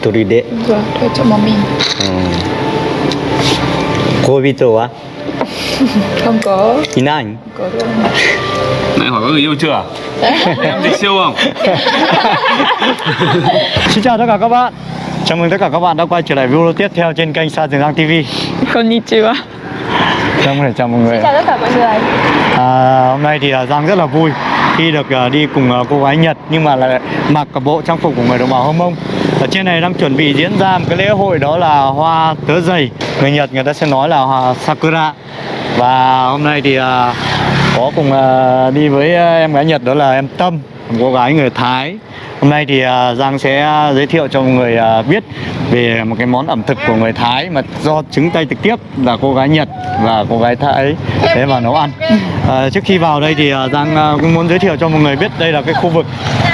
Hitoride Vâng, thuê cho một mình ừ. Kobito á? Không có. Inan Có đâu. Nãy hỏi có người yêu chưa? em dịch siêu không? Xin chào tất cả các bạn. Chào mừng tất cả các bạn đã quay trở lại video tiếp theo trên kênh Sa Trường Giang TV Konnichiwa Giang có thể chào mọi người. Chào tất cả mọi người. À, Hôm nay thì à, Giang rất là vui khi được à, đi cùng à, cô gái Nhật nhưng mà lại mặc cả bộ trang phục của người đồng bào Hơ Mông ở trên này đang chuẩn bị diễn ra một cái lễ hội đó là hoa tớ dày. Người Nhật người ta sẽ nói là hoa Sakura. Và hôm nay thì uh, có cùng uh, đi với à, em gái Nhật đó là em Tâm một cô gái người Thái. Hôm nay thì uh, Giang sẽ giới thiệu cho mọi người uh, biết về một cái món ẩm thực của người Thái mà do chứng tay trực tiếp là cô gái Nhật và cô gái Thái thế vào nấu ăn. À, trước khi vào đây thì à, Giang à, cũng muốn giới thiệu cho mọi người biết đây là cái khu vực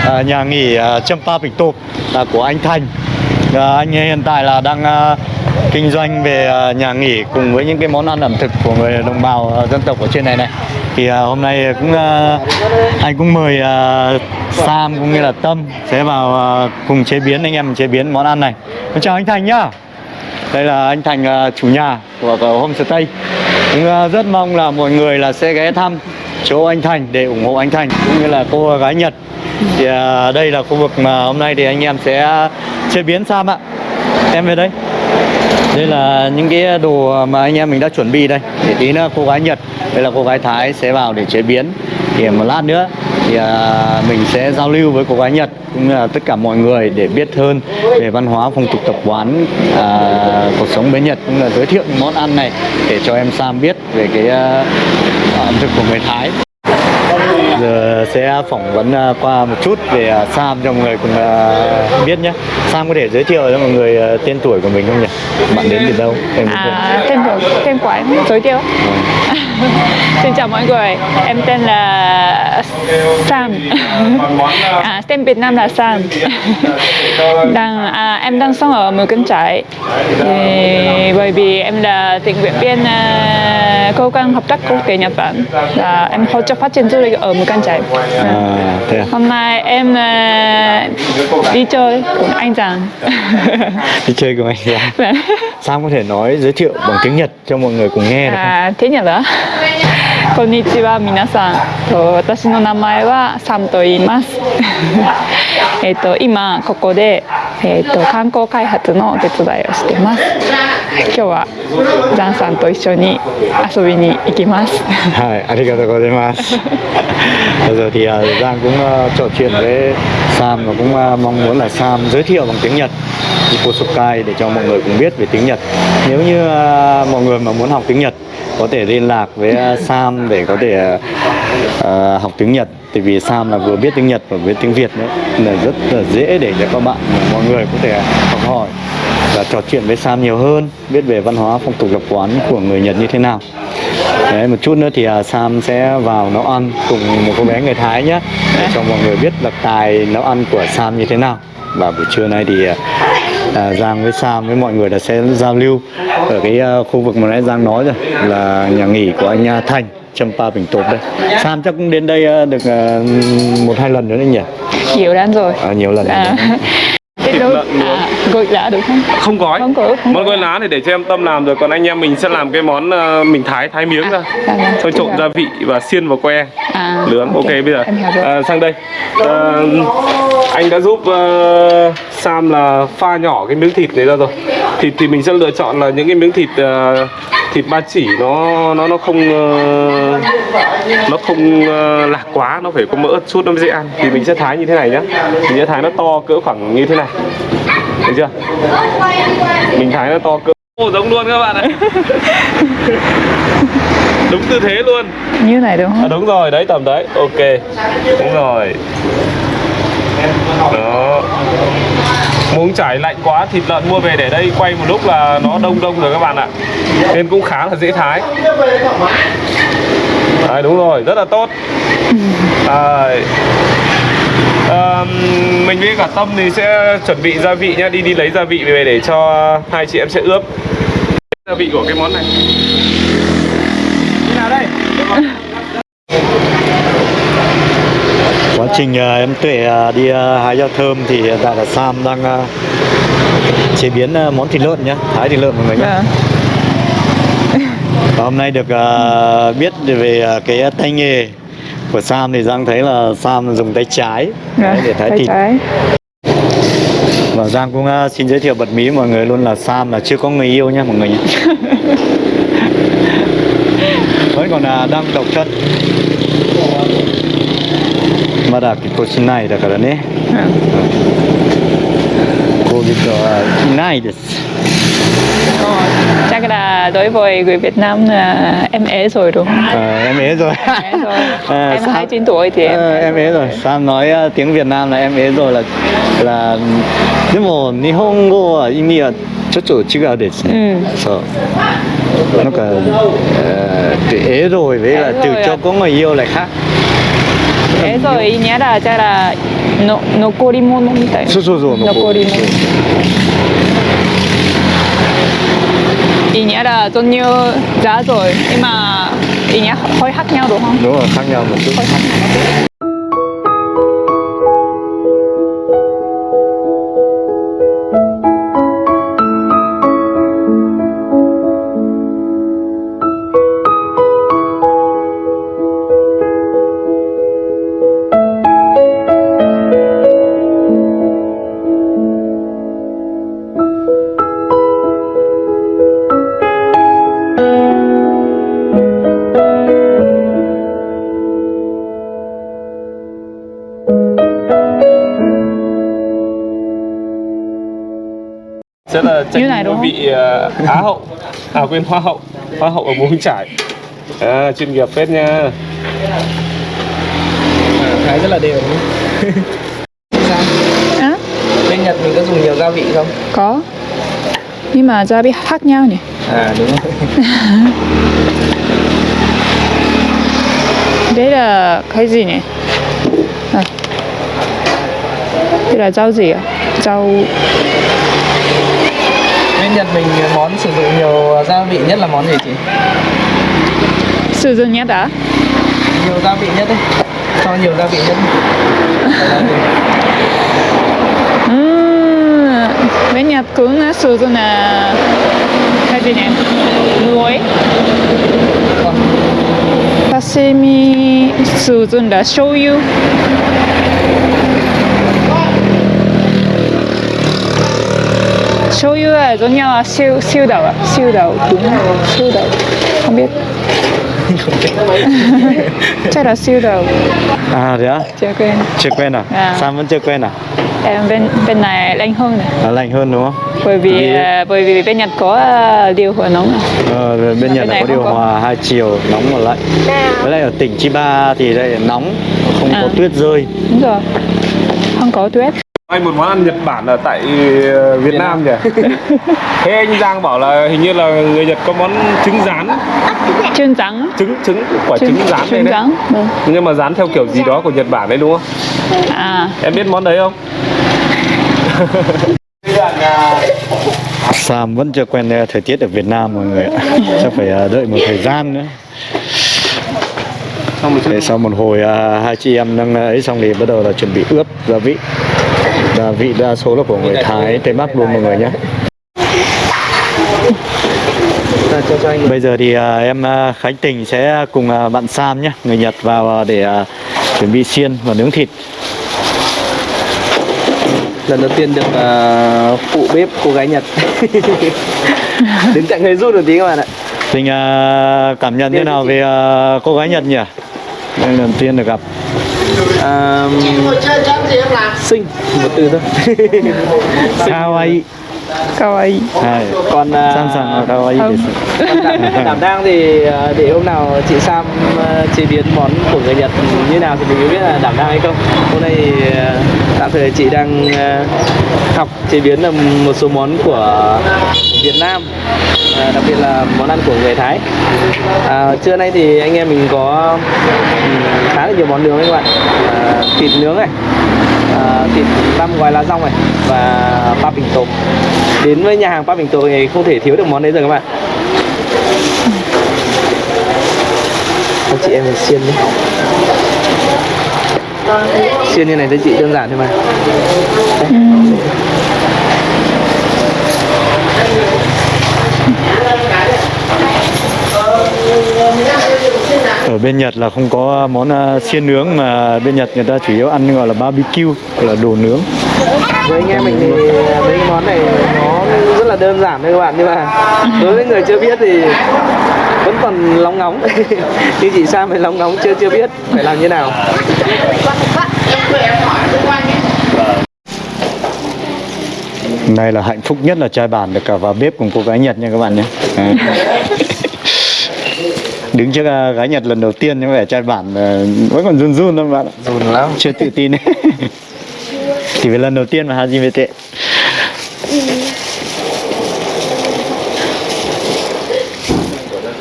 à, nhà nghỉ à, Champa Bình Tộp là của anh Thành. À, anh ấy hiện tại là đang à, kinh doanh về nhà nghỉ cùng với những cái món ăn ẩm thực của người đồng bào dân tộc ở trên này này. Thì uh, hôm nay cũng uh, anh cũng mời uh, Sam cũng như là Tâm sẽ vào uh, cùng chế biến anh em chế biến món ăn này. Con chào anh Thành nhá. Đây là anh Thành uh, chủ nhà của, của homestay. Cũng uh, rất mong là mọi người là sẽ ghé thăm chỗ anh Thành để ủng hộ anh Thành cũng như là cô gái Nhật. Thì uh, đây là khu vực mà hôm nay thì anh em sẽ chế biến Sam ạ. Em về đây. Đây là những cái đồ mà anh em mình đã chuẩn bị đây. Để tí nữa cô gái Nhật Đây là cô gái Thái sẽ vào để chế biến. Thì một lát nữa thì à, mình sẽ giao lưu với cô gái Nhật cũng là tất cả mọi người để biết hơn về văn hóa phong tục tập quán à, cuộc sống bên Nhật cũng là giới thiệu những món ăn này để cho em Sam biết về cái à, ẩm thực của người Thái giờ sẽ phỏng vấn à, qua một chút về à, Sam cho mọi người cùng à, biết nhé. Sam có thể giới thiệu cho mọi người tên tuổi của mình không nhỉ? Bạn đến từ đâu? Em? À, tên của tên của em giới thiệu. Xin chào mọi người, em tên là Sam. À, Tên Việt Nam là Sam. Đang, à, Em đang sống ở Mù Cân Trải. Thì, Bởi vì em là tình nguyện viên à, Cơ quan hợp tác quốc tế Nhật Bản. Là Em hỗ trợ phát triển du lịch ở Mù Cân Trải. À, à? Hôm nay em à, đi chơi cùng anh chàng Đi chơi cùng anh chàng dạ. Sam có thể nói giới thiệu bằng tiếng Nhật cho mọi người cùng nghe được không? À, tiếng Nhật đó こんにちは皆さん。と私の名前はサムと言います。えっと今ここで、えっと観光開発のお手伝いをしてます今日はザンさんと一緒に遊びに行きます Hai, arigatou gozaimasu. Bây giờ thì uh, Giang cũng uh, trò chuyện với Sam và cũng uh, mong muốn là Sam giới thiệu bằng tiếng Nhật Iposukai để cho mọi người cùng biết về tiếng Nhật. Nếu như uh, mọi người mà muốn học tiếng Nhật có thể liên lạc với uh, Sam để có thể uh, học tiếng Nhật. Tại vì Sam là vừa biết tiếng Nhật và biết tiếng Việt nữa là rất là dễ để cho các bạn mọi người có thể học hỏi và trò chuyện với Sam nhiều hơn, biết về văn hóa phong tục tập quán của người Nhật như thế nào. Đấy, một chút nữa thì à, Sam sẽ vào nấu ăn cùng một cô bé người Thái nhé để cho mọi người biết là tài nấu ăn của Sam như thế nào. Và buổi trưa nay thì à, à, Giang với Sam với mọi người là sẽ giao lưu ở cái à, khu vực mà nãy Giang nói rồi là nhà nghỉ của anh à, Thành Champa Bình Tộp đây. Sam chắc cũng đến đây à, được à, một hai lần nữa đấy nhỉ? Nhiều lắm rồi. À, nhiều lần à, Thịt đâu- lợn nướng. à, gội lạ được không? Không gói. Không có, không Món gói. lá thì để cho em Tâm làm rồi Còn anh em mình sẽ làm cái món ờ, mình thái thái miếng ra à, à, Xong trộn dạ. gia vị và xiên vào que. À, Nướng, ok, bây giờ. à, Sang đây. À, Anh đã giúp ờ, Sam là pha nhỏ cái miếng thịt này ra rồi. Thịt thì mình sẽ lựa chọn là những cái miếng thịt ờ, Thịt ba chỉ. Nó nó nó không ờ, nó không ờ, lạc quá nó phải có mỡ chút nó mới dễ ăn. Thì mình sẽ thái như thế này nhá. Mình sẽ thái nó to cỡ khoảng như thế này. Được chưa? Mình thái nó to cỡ Ồ, giống luôn các bạn ạ. Đúng tư thế luôn. Như này đúng à, không đúng rồi đấy tầm đấy. Ok. Đúng rồi. Đó muốn trải lạnh quá thịt lợn mua về để đây quay một lúc là nó đông đông rồi các bạn ạ. Nên cũng khá là dễ thái. Đấy, đúng rồi rất là tốt. Đấy. Ờm, mình với cả Tâm thì sẽ chuẩn bị gia vị nhá đi đi lấy gia vị về để cho hai chị em sẽ ướp. Gia vị của cái món này. Quá trình ờ, em Tuệ ờ, đi ờ, hái rau thơm thì tại là Sam đang chế biến món thịt lợn nhé, thái thịt lợn mọi người nhé. Vâng. Và hôm nay được biết về cái tay nghề của Sam thì Giang thấy là Sam dùng tay trái Vâng, để thái thịt. trái. Và Giang cũng xin giới thiệu bật mí mọi người luôn là Sam là chưa có người yêu nhé mọi người nhé. Vẫn còn đang độc thân. Mà đã cái cô xin này được rồi đấy. Vâng. Cô biết rồi, này được. Ờ, chắc là đối với người Việt Nam là em ế rồi đúng không? Ờ, em ế rồi. À, em Sam- 29 tuổi thì em Ờ, em ế rồi. Sam nói ờ, tiếng Việt Nam là em ế rồi là là nhưng mà Nihongo là ý nghĩa chút chút chứ là để Ừ. sợ nó cả ờ, từ ế rồi với là từ cho à? có người yêu lại khác えそういにゃらじゃらの残り物みたいな。そうそうそう残り物。いにゃらちょんにゅじゃあそう今いにゃほいはきにゃろはんどうはきにゃうもん tranh đúng không? vị ờ, Á hậu à quên Hoa hậu Hoa hậu ở Mù Trải à, chuyên nghiệp phết nha À, thái rất là đều đúng? À, Bên Nhật mình có dùng nhiều gia vị không? có. Nhưng mà gia vị khác nhau nhỉ? À đúng rồi. Đây là cái gì nhỉ? À. Đây là rau gì ạ? Rau Bên Nhật mình món sử dụng nhiều gia vị nhất là món gì chị? sử dụng nhất đã. Nhiều gia vị nhất đấy. Cho nhiều gia vị nhất. Ừm, bên Nhật cũng sử dụng là cái gì nhỉ? Muối. Sashimi sử dụng là shoyu. Shoyu là giống nhau là siêu siêu đậu ạ, siêu đậu đúng không? Siêu đậu. Không biết. Chắc là siêu đậu. à thế á Chưa quên. chưa quen à À. Sam vẫn chưa quen à Em bên bên này lạnh hơn này. à, lạnh hơn đúng không Bởi vì Vì- à, bởi vì bên Nhật có à, điều hòa nóng. à. Ờ, bên Bên Nhật này có điều có. hòa hai chiều nóng và lạnh với lại ở tỉnh Chiba thì đây nóng không có À. tuyết rơi Đúng rồi. Không có tuyết. Anh một món ăn Nhật Bản ở tại ờ, Việt Nam nhỉ? Thế anh Giang bảo là hình như là người Nhật có món trứng rán. Trứng trắng. trứng trứng quả trứng rán này trứng đấy. Vâng. nhưng mà rán theo kiểu gì đó của Nhật Bản đấy đúng không? À, em biết món đấy không? Sam vẫn chưa quen ờ, thời tiết ở Việt Nam mọi người ạ. Chắc phải ờ, đợi một thời gian nữa. Xong một sau một hồi hai chị em đang ấy xong thì bắt đầu là chuẩn bị ướp gia vị Gia vị đa số là của người Thái, Tây Bắc luôn mọi người nhé cho cho anh Bây giờ thì à, em à, Khánh Tình sẽ cùng à, bạn Sam nhé Người Nhật vào để chuẩn bị xiên và nướng thịt lần đầu tiên được phụ bếp cô gái Nhật. Đứng cạnh hơi rút một tí các bạn ạ. Tình cảm nhận thế nào về cô gái Nhật nhỉ? Lần đầu tiên được gặp À, xinh một từ thôi. Kawaii kawaii. Hai. Còn à, Sam Sam Kawaii Không. desu. Còn đảm, đảm đang thì à, để hôm nào chị Sam à, chế biến món của người Nhật như nào thì mình mới biết là đảm đang hay không. Hôm nay thì, à, tạm thời chị đang học chế biến là một số món của Việt Nam, à, đặc biệt là món ăn của người Thái. À, trưa nay thì anh em mình có ừm, khá là nhiều món nướng đấy các bạn. À, thịt nướng này, à, thịt băm gói lá rong này và ba bình tôm đến với nhà hàng ba bình Tường thì không thể thiếu được món đấy rồi các bạn. Anh chị em mình xiên đi. Xiên như này cho chị đơn giản thôi mà. Ừ. ở bên Nhật là không có món à, xiên nướng mà bên Nhật người ta chủ yếu ăn gọi là barbecue là đồ nướng. Với anh em mình thì mấy cái món này nó rất là đơn giản thôi các bạn nhưng mà đối với người chưa biết thì vẫn còn lóng ngóng. Như chị Sam thì lóng ngóng chưa chưa biết phải làm như nào. Này là hạnh phúc nhất là trai bản được cả vào bếp cùng cô gái Nhật nha các bạn nhé. Đứng trước à, gái Nhật lần đầu tiên nhưng vẻ trai bản à, vẫn còn run run các bạn dùn lắm. Chưa tự tin. Ấy Thì phải lần đầu tiên mà Haji tệ.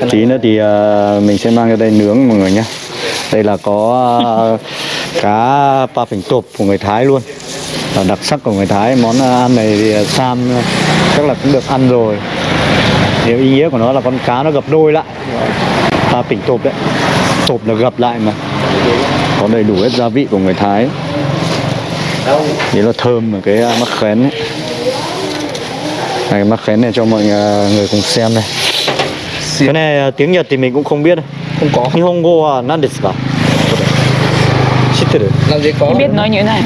Tí nữa thì à, mình sẽ mang ra đây nướng mọi người nhé Đây là có à, cá pa phỉnh tộp của người Thái luôn. Là đặc sắc của người Thái. Món ăn này thì Sam chắc là cũng được ăn rồi. Nếu ý nghĩa của nó là con cá nó gập đôi lại pa phỉnh tộp đấy. Tộp là gập lại mà. Có đầy đủ hết gia vị của người Thái. Đấy là thơm ở cái mắc khén ấy. Này, cái mắc khén này cho mọi người cùng xem này. Cái này à, tiếng Nhật thì mình cũng không biết. Không có. Nihongo wa nan desu ka? Shitteru? làm gì có? Em biết nói như thế này.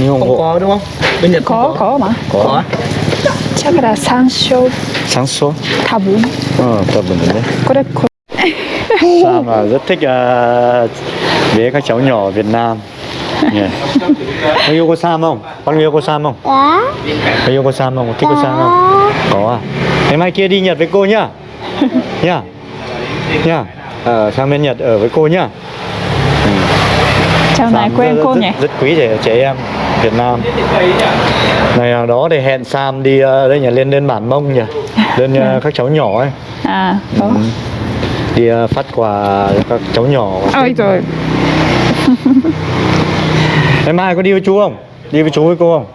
Nihongo không có đúng không? Bên Nhật có. Không có mà. Có. Chắc là sanshou số tabun ờ bình có đấy có Sam là rất thích uh, với các cháu nhỏ ở Việt Nam yeah. Có yêu cô Sam không? Con yêu cô Sam không? Có Có yêu cô Sam không? Thích cô Sam không? Có à? Ngày mai kia đi Nhật với cô nhá Nhá Nhá Ờ, sang bên Nhật ở với cô nhá chào này quen rất, cô rất, nhỉ Rất quý trẻ, trẻ em Việt Nam Ngày nào đó thì hẹn Sam đi ờ, đây nhỉ lên lên bản mông nhỉ Lên ờ, các cháu nhỏ ấy à có Ừ. Đi ờ, phát quà cho các cháu nhỏ ôi rồi Ngày mai có đi với chú không? Đi với chú với cô không?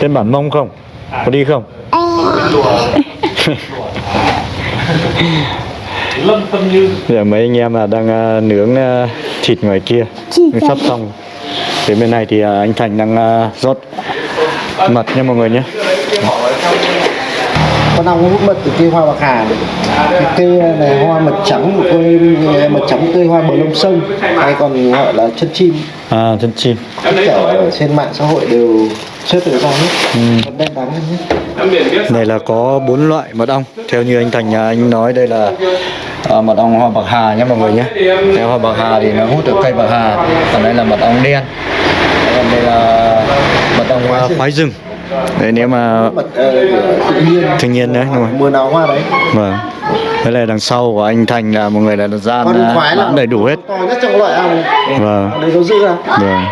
Lên bản mông không? Có đi không? Bây giờ mấy anh em là đang ờ, nướng ờ, thịt ngoài kia sắp xong Đến bên này thì ờ, anh Thành đang ờ, rót mật nha mọi người nhé con ong hút mật từ cây hoa bạc hà cây này hoa mật trắng cây mật trắng cây hoa bờ lông sông hay còn gọi là chân chim. À chân chim. Tất cả ở trên mạng xã hội đều xếp được ra hết. Ừ. đen đắng hết Này là có bốn loại mật ong. Theo như anh Thành à, anh nói đây là à, mật ong hoa bạc hà nhé mọi người nhé. Theo hoa bạc hà thì nó hút được cây bạc hà Còn đây là mật ong đen. Còn đây là mật ong à, khoái rừng Đấy nếu mà thiên nhiên đấy đúng rồi mùa nào hoa đấy. Vâng. Đây là đằng sau của anh Thành là một người là gian à, bán đầy đủ hết. To nhất trong loại ong Vâng. Đây nó giữ ra Vâng.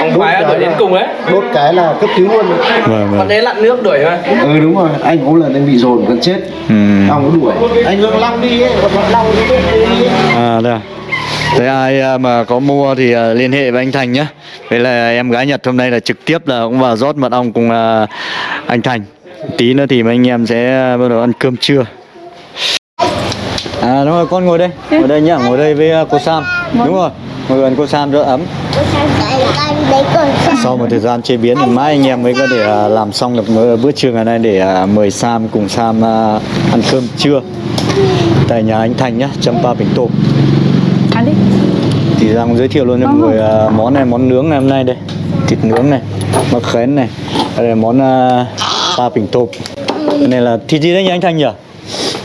Ông khoái đuổi đến cùng đấy đốt cái là cấp cứu luôn Vâng con vâng đấy lặn nước đuổi mà ừ đúng rồi. Anh có lần anh bị dồn gần chết. Ừ. nó đuổi. Anh long đi ấy còn long đi ấy. À đây à. Thế ai à, mà có mua thì à, liên hệ với anh Thành nhé. Vậy là em gái Nhật hôm nay là trực tiếp là cũng vào rót mật ong cùng à, anh Thành. Tí nữa thì mấy anh em sẽ bắt đầu ăn cơm trưa. À đúng rồi con ngồi đây Ngồi đây nhá ngồi đây với cô Sam. Đúng rồi ngồi gần cô Sam cho ấm. Sau một thời gian chế biến thì mai anh em mới có thể làm xong được bữa- trưa ngày nay để mời Sam cùng Sam ăn cơm trưa. Tại nhà anh Thành nhá, Champa Bình Tộp ăn đi thì Giang giới thiệu luôn cho mọi người à, món này món nướng ngày hôm nay đây. Thịt nướng này mắc khén này đây là món uh, ba bình tộp cái này là thịt gì đấy nhỉ anh Thành nhỉ?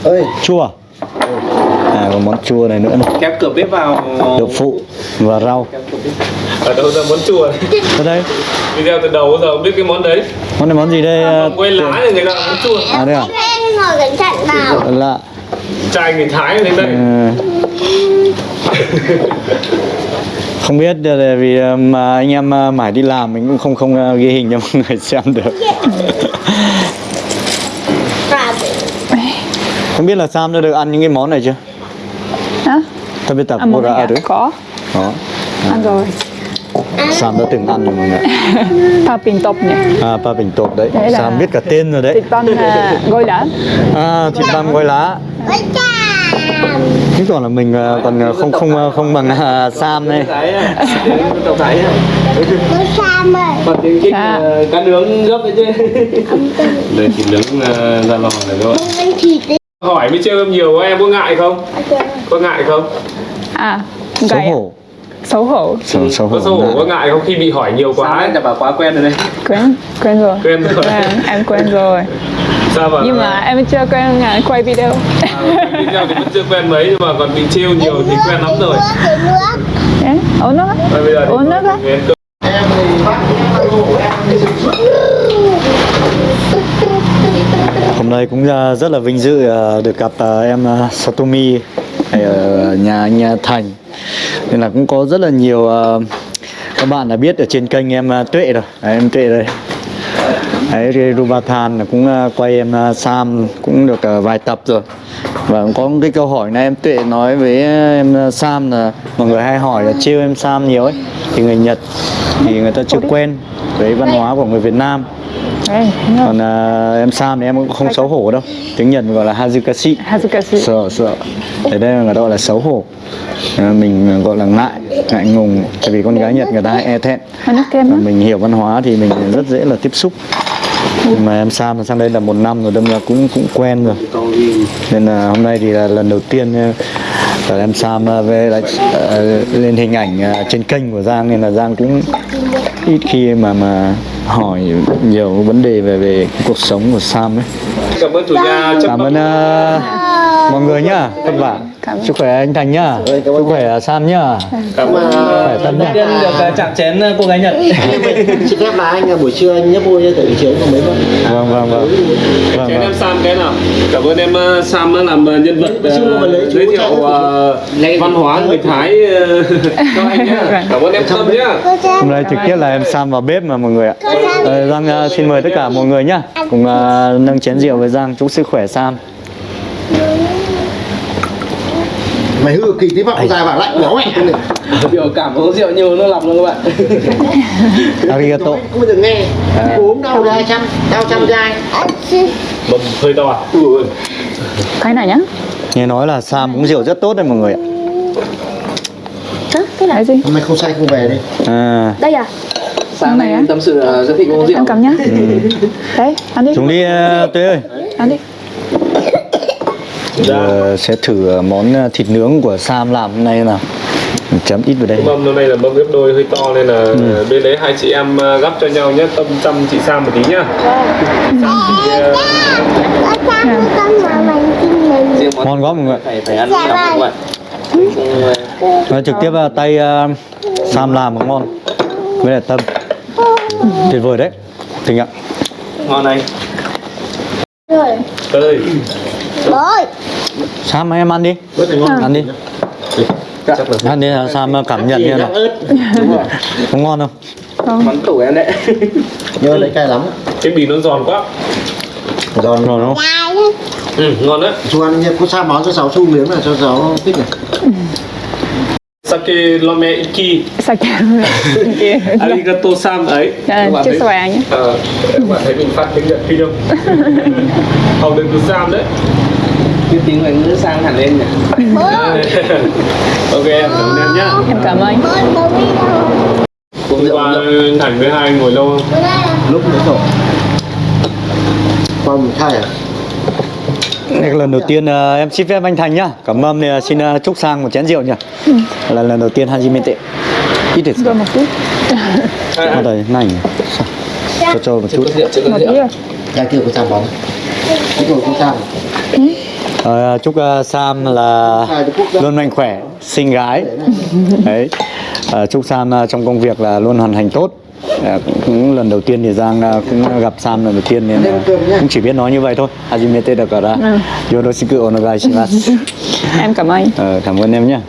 Ơi chua à? à còn món chua này nữa này. Kéo cửa bếp vào. Đậu phụ và rau. Ở đâu ra món chua? Ở đây. Video từ đầu giờ không biết cái món đấy. Món này món gì đây à, quay lá thì người ta món chua. À đây à? Em ngồi cẩn thận vào lạ. Trai người thái đến đây. Ừ. không biết là vì à, mà anh em à, mãi đi làm mình cũng không không à, ghi hình cho mọi người xem được. Không biết là Sam đã được ăn những cái món này chưa? Hả? Tôi biết tập đã này à? được có. Đó. ăn rồi. Sam đã từng ăn rồi mọi người pa pin top nhỉ? À, ba bình tộp đấy. Đấy Sam biết cả tên rồi đấy. thịt băm là gôi lá. À, thịt băm gói lá Thế còn là mình ờ, còn ờ, không không ờ, không bằng ờ, Sam đây. Xa mày Bằng tiếng kinh Dạ. cá nướng gấp đấy chứ. Đây thịt nướng ra lò này tính hỏi mới chơi nhiều quá em có ngại không có ngại không À, Xấu hổ. Xấu hổ. Xấu, xấu hổ. có xấu hổ có ngại không khi bị hỏi nhiều quá ấy? là bảo quá quen rồi đây. Quen, quen rồi. quen rồi em quen rồi. Sao mà Nhưng mà em chưa quen à, quay video. à, bây giờ thì vẫn chưa quen mấy nhưng mà còn bị trêu nhiều thì quen lắm rồi uống nước á. Thôi bây giờ thì Uống nước á. Hôm nay cũng ờ, rất là vinh dự ờ, được gặp em Satomi ở nhà anh Thành. Nên là cũng có rất là nhiều các bạn đã biết ở trên kênh em Tuệ rồi. Đấy, em Tuệ đây. Đấy, Rubathan cũng ờ, quay em ờ, Sam cũng được ờ, vài tập rồi. Và có một cái câu hỏi này em Tuệ nói với em Sam là mọi người hay hỏi là trêu em Sam nhiều ấy. Thì người Nhật thì người ta chưa quen với văn hóa của người Việt Nam. Còn à, em Sam thì em cũng không xấu hổ đâu. Tiếng Nhật gọi là Hazukashi Hazukashi. sợ sợ. Thế đây là người ta gọi là xấu hổ. À, mình gọi là ngại ngại ngùng. Tại vì con gái Nhật người ta hay e thẹn. Và mình hiểu văn hóa thì mình rất dễ là tiếp xúc nhưng mà em Sam sang đây là một năm rồi đâm ra cũng cũng quen rồi. Nên là hôm nay thì là lần đầu tiên ờ, là em Sam ờ, về lại ờ, lên hình ảnh trên kênh của Giang. Nên là Giang cũng ít khi mà mà hỏi nhiều vấn đề về về cuộc sống của Sam ấy. Cảm ơn chủ nhà cảm ơn ờ, mọi người nhá vất vả. Chúc khỏe anh Thành nhá. Chúc khỏe ờ, Sam nhá. Cảm ơn. Khỏe Tâm nhá. Tiên được ờ, chạm chén ờ, cô gái Nhật. xin phép là anh buổi trưa anh nhấp môi tại vì chiều có mấy bận vâng vâng vâng. Vâng, Chén vâng. em Sam cái nào? Cảm ơn em ờ, Sam đã làm ờ, nhân vật ờ, giới thiệu ờ, văn hóa người Thái ờ, cho anh nhá. Cảm ơn em Tâm nhá. Hôm nay trực tiếp là em Sam vào bếp mà mọi người ạ. Ờ, Giang ờ, xin mời tất cả mọi người nhá. Cùng ờ, nâng chén rượu với Giang. Chúc sức khỏe Sam mày hư kỳ tí vọng ra bảo lạnh quá mẹ Biểu cảm uống rượu nhiều nó lọc luôn các bạn. arigato không bao giờ nghe uống đau hai trăm đau trăm gai Bầm hơi to à Cái này nhá. nghe nói là Sam uống rượu rất tốt đấy mọi người ạ? Cái này gì? hôm nay không say không về đi à, Đây à? Sáng nay em tâm sự rất thích uống rượu. Ăn cầm nhá. Đấy, ăn đi. chúng đi Tuế ơi Ăn đi. Giờ sẽ thử ờ, món ờ, thịt nướng của Sam làm hôm nay nào. Mình chấm ít vào đây. Mâm hôm nay là mâm gấp đôi hơi to nên là bên đấy hai chị em ờ, gắp cho nhau nhé. Tâm chăm chị Sam một tí nhá. Sam thì ngon quá mọi người phải phải ăn Nói trực tiếp tay ờ, Sam làm mà ngon. Với lại Tâm. Tuyệt vời đấy. Thịnh ạ. Ngon anh. Ơi Bôi Sam em ăn đi ăn đi ăn đi ờ, Sam ờ, cảm nhận như nào có ngon không Món tủ em đấy. nhớ lấy cay lắm cái bì nó giòn quá giòn ngon không ừ, ngon đấy chú ăn có sao món cho cháu xu miếng này cho cháu thích này sake lome iki Sake. Kia. arigato Sam ấy bạn Chiếc xòe. Ờ, các bạn thấy mình phát tiếng Nhật phi không học được từ Sam đấy Cái tiếng ngoại ngữ sang hẳn lên nhỉ. ok em cảm ơn em nhá Em cảm ơn. Hôm qua Thành với hai anh ngồi lâu không lúc nữa rồi qua mình khai à Đây là lần đầu tiên ờ, em xin phép anh Thành nhá. Cảm ơn thì ờ, xin ờ, chúc sang một chén rượu nhá Là lần đầu tiên Hajimete Ít được Rồi. Một chút. Bắt đầu này. Cho cho một chút. Một rượu. tí rồi. ra kia có sao bóng. Cái rồi có sao Ờ, Chúc Sam là luôn mạnh khỏe, xinh gái. Đấy. Ờ, Chúc Sam ờ, trong công việc là luôn hoàn thành tốt Ờ, cũng, lần đầu tiên thì Giang ờ, cũng gặp Sam lần đầu tiên nên cũng chỉ biết nói như vậy thôi Hajimete da kara Ừ. Yoroshiku onegai shimasu Em cảm ơn. Ờ, Cảm ơn em nhé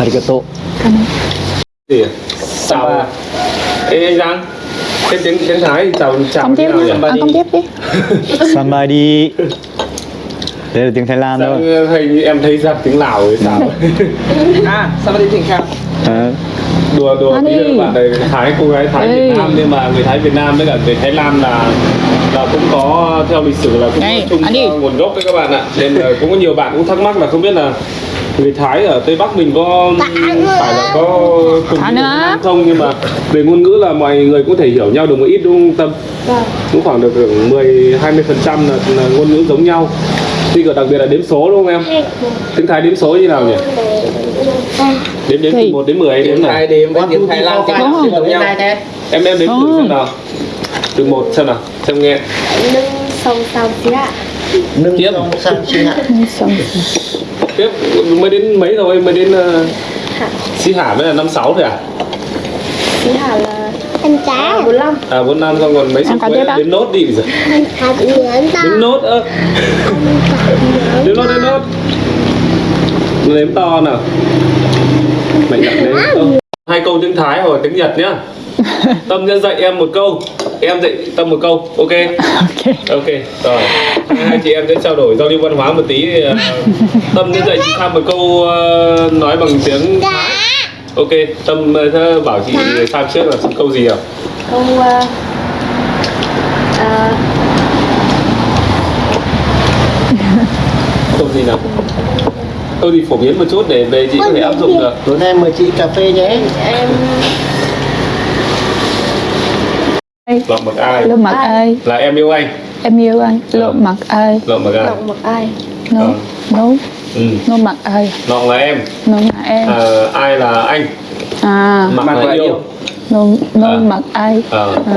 Arigato à? chào à? ê anh Giang cái tiếng tiếng Thái chào chào Không tiếp nào đi. nhỉ? À, không tiếp đi. Samadi Đây là tiếng Thái Lan thôi Sao hình như em thấy ra tiếng Lào rồi sao À, sao mà đi thỉnh khang? Ờ, đùa đùa tí các bạn này Thái cô gái Thái Ê. Việt Nam nhưng mà người Thái Việt Nam với cả người Thái Lan là là cũng có theo lịch sử là cũng Đây, có chung nguồn gốc đấy các bạn ạ nên là cũng có nhiều bạn cũng thắc mắc là không biết là người Thái ở Tây Bắc mình có phải là có cùng. Nam không nhưng mà về ngôn ngữ là mọi người cũng thể hiểu nhau được một ít đúng không Tâm? Cũng khoảng được 10 20 phần trăm là, là ngôn ngữ giống nhau. Thì đặc biệt là đếm số đúng không em? Tiếng Thái đếm số như nào nhỉ? Đếm đếm từ? 1 đến 10 đếm này. Thái điểm với tiếng Thái Lan tiếng? Bắc giống nhau em em đếm thử Ồ. xem nào từ một xem nào xem nghe nâng song song xí ạ nâng Tiếp. chi hạ xong tiếp mới đến mấy rồi mới đến uh, xí hả với là năm sáu thôi à xí hạ là em cá bốn năm. À bốn năm xong còn mấy tiếp á? đếm nốt đi bây giờ. Đếm nốt ơ. Đếm nốt đếm nốt. Đếm to nào. Mạnh dạn đếm to hai câu tiếng Thái hoặc tiếng Nhật nhá. Tâm sẽ dạy em một câu. Em dạy Tâm một câu. Ok? Ok. Ok rồi. Hai chị em sẽ trao đổi giao lưu văn hóa một tí. Ờ, tâm sẽ dạy chị Tham một câu ờ, nói bằng tiếng Thái ok tâm ờ, bảo chị Tham trước là câu gì à? Câu uh, uh, câu gì nào. Câu gì phổ biến một chút để về chị có thể áp dụng được. Tối nay mời chị cà phê nhé. Em lộng mặc ai? Lộn mặt ơi là em yêu anh. Em yêu anh. Lộn mặt ơi lộng mặc ai? Động một ai? Nấu. Ờ. ừ. nấu mặt ơi lộng là em. Nấu là em. À, ai là anh? À. Mặc Mặc là là yêu. yêu. nấu nấu À. mặt ai? Ờ. à,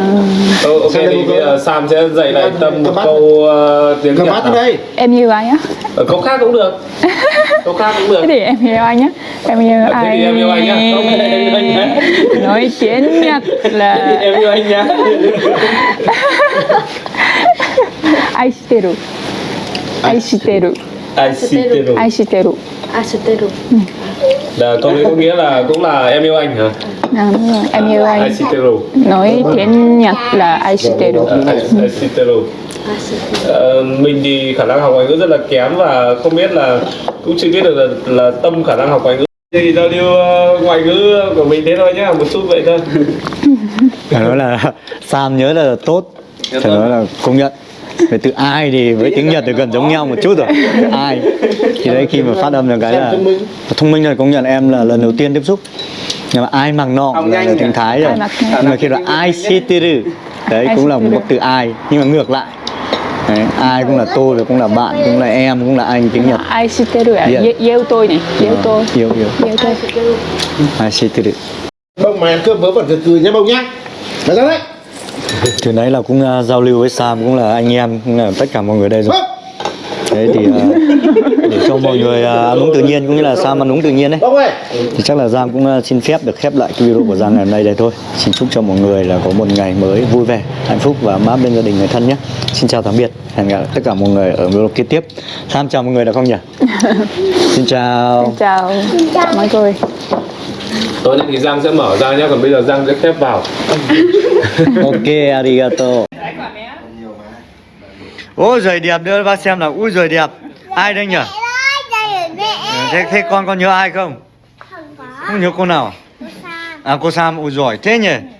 Ô, ok thì bây giờ Sam sẽ dạy lại tâm một câu ờ, tiếng cầm Nhật đây. Em yêu anh á? Ờ, câu khác cũng được. Câu khác cũng được. Thế thì em yêu anh nhá em yêu Thế anh thì em yêu anh nhá. Không, em yêu anh nhá. nói tiếng nhật là em yêu anh nhá aishiteru aishiteru. Aishiteru. Aishiteru. Asteru là câu đấy có nghĩa là cũng là em yêu anh hả? À, đúng rồi. em yêu anh. Aishiteru. Nói tiếng nhật là aishiteru. Ờ, Aishiteru. Ờ, mình thì khả năng học ngoại ngữ rất là kém và không biết là cũng chưa biết được là, là tâm khả năng học ngoại ngữ thì giao lưu ờ, ngoại ngữ của mình thế thôi nhá một chút vậy thôi. Phải nói là Sam nhớ là tốt phải nói là công nhận về từ ai thì với tiếng Nhật thì gần giống nhau một chút rồi. Từ ai? Thì đấy khi mà phát âm được cái là thông minh. là công nhận em là lần đầu tiên tiếp xúc. Nhưng mà ai mặc nọ là, nhanh là tiếng Thái rồi. Ai nhưng mà khi là ai shiteru đấy cũng là một từ ai nhưng mà ngược lại. Đấy, ai cũng là tôi và cũng là bạn cũng là em cũng là anh tiếng Nhật. Aishiteru là Dạ. yêu, yêu tôi này yêu tôi. yêu yêu yêu tôi. Ai shiteru bông mà ăn cơm vớ vẩn cười cười nhá bông nhá. Mày ra đấy từ đấy là cũng uh, giao lưu với Sam cũng là anh em cũng là tất cả mọi người đây rồi. Đấy thì uh, để cho mọi người uh, ăn uống tự nhiên cũng như là Sam ăn uống tự nhiên đấy. Thì chắc là Giang cũng uh, xin phép được khép lại cái video của Giang ngày hôm nay đây thôi. Xin chúc cho mọi người là có một ngày mới vui vẻ hạnh phúc và mát bên gia đình người thân nhé. Xin chào tạm biệt hẹn gặp tất cả mọi người ở video kế tiếp. Sam chào mọi người được không nhỉ? Xin chào. Chào. Mọi người tối nay thì Giang sẽ mở ra nhá còn bây giờ Giang sẽ khép vào. Ok arigato. Ôi giời đẹp đưa bác xem nào. Ui giời đẹp. Ai đây nhỉ? Thế, thế con có nhớ ai không? Không có. Không nhớ cô nào? À cô Sam. Ui giỏi thế nhỉ